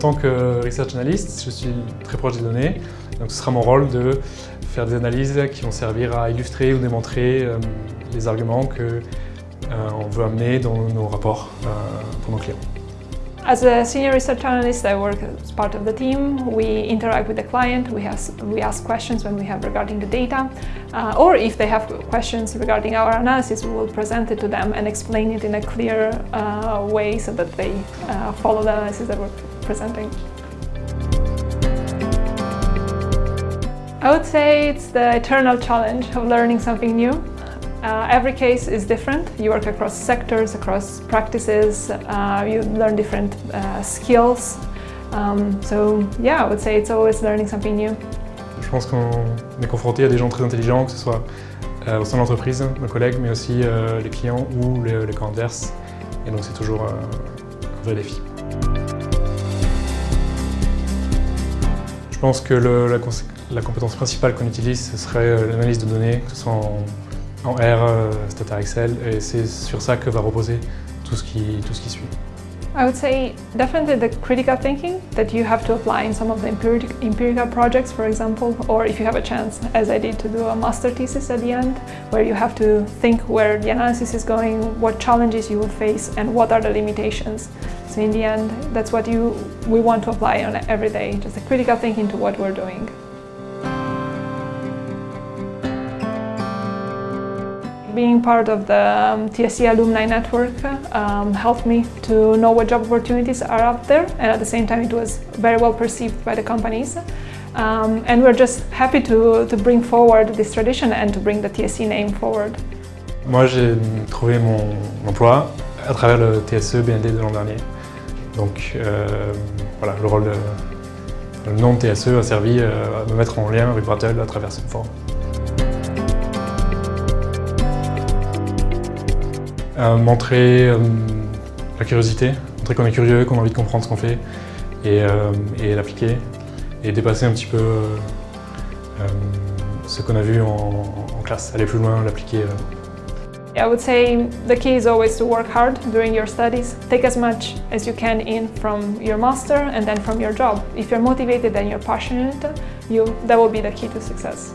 tant que research analyst, je suis très proche des données, donc ce sera mon rôle de faire des analyses qui vont servir à illustrer ou démontrer euh, les arguments qu'on euh, veut amener dans nos rapports euh, pour nos clients. As a senior research analyst, I work as part of the team. We interact with the client, we, have, we ask questions when we have regarding the data, uh, or if they have questions regarding our analysis, we will present it to them and explain it in a clear uh, way so that they uh, follow the analysis that we're presenting. I would say it's the eternal challenge of learning something new. Uh, every case is different. You work across sectors, across practices, uh, you learn different uh, skills. Um, so yeah, I would say it's always learning something new. Je pense qu'on est confronté à des gens très intelligents, que ce soit euh, au sein de l'entreprise, nos collègues, mais aussi euh, les clients ou les, les camps adverses. Et donc c'est toujours euh, un vrai défi. Pense que la, compétence principale qu'on utilise, ce serait l'analyse de données, que ce soit en R, euh, Stata Excel, et c'est sur ça que va reposer tout ce qui suit. I would say definitely the critical thinking that you have to apply in some of the empirical projects, for example, or if you have a chance, as I did, to do a master thesis at the end, where you have to think where the analysis is going, what challenges you will face, and what are the limitations. So in the end, that's what you, we want to apply on every day, just the critical thinking to what we're doing. Being part of the um, TSC alumni network um, helped me to know what job opportunities are out there and at the same time it was very well perceived by the companies. Um, and we're just happy to, to bring forward this tradition and to bring the TSC name forward. Moi j'ai trouvé mon emploi à travers le TSE BND de l'an dernier. Donc euh, voilà, le rôle de, le nom de TSE a servi euh, à me mettre en lien avec Brattle à travers cette forme. Montrer euh, la curiosité, montrer qu'on est curieux, qu'on a envie de comprendre ce qu'on fait et, euh, et l'appliquer et dépasser un petit peu euh, ce qu'on a vu en, en, classe, aller plus loin, l'appliquer. I would say the key is always to work hard during your studies. Take as much as you can in from your master and then from your job. If you're motivated and you're passionate, you, that will be the key to success.